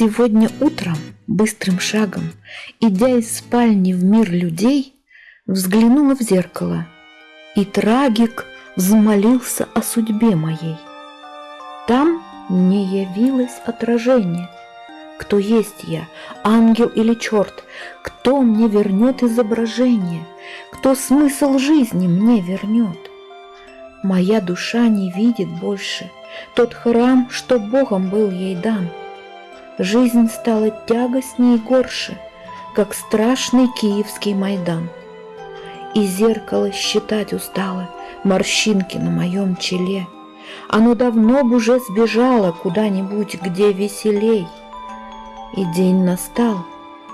Сегодня утром, быстрым шагом, идя из спальни в мир людей, взглянула в зеркало, и трагик взмолился о судьбе моей. Там не явилось отражение. Кто есть я, ангел или черт? Кто мне вернет изображение? Кто смысл жизни мне вернет? Моя душа не видит больше тот храм, что Богом был ей дан. Жизнь стала тягостней и горше, как страшный киевский Майдан. И зеркало считать устало морщинки на моем челе. Оно давно б уже сбежало куда-нибудь, где веселей. И день настал,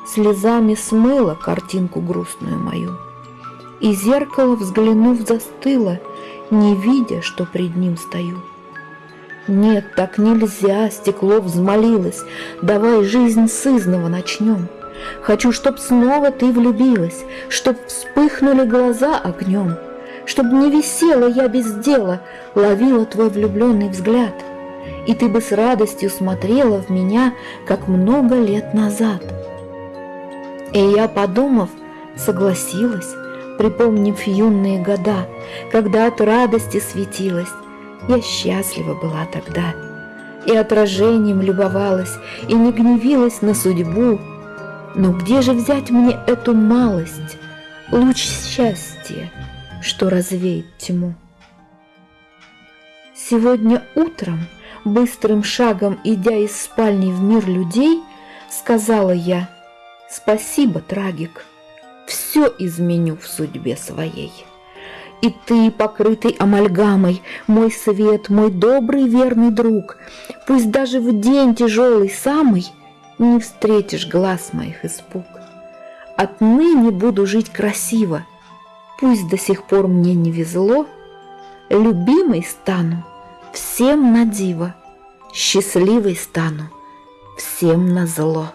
слезами смыло картинку грустную мою. И зеркало, взглянув, застыло, не видя, что пред ним стою. Нет, так нельзя, стекло взмолилось, давай жизнь сызного начнем. Хочу, чтоб снова ты влюбилась, чтоб вспыхнули глаза огнем, чтоб не висела я без дела, ловила твой влюбленный взгляд, и ты бы с радостью смотрела в меня, как много лет назад. И я, подумав, согласилась, припомнив юные года, когда от радости светилась. Я счастлива была тогда, и отражением любовалась, и не гневилась на судьбу. Но где же взять мне эту малость, луч счастья, что развеет тьму? Сегодня утром, быстрым шагом идя из спальни в мир людей, сказала я «Спасибо, трагик, все изменю в судьбе своей». И ты, покрытый амальгамой, мой свет, мой добрый верный друг, Пусть даже в день тяжелый самый Не встретишь глаз моих испуг. Отныне буду жить красиво, Пусть до сих пор мне не везло, Любимой стану всем на диво, Счастливой стану всем на зло.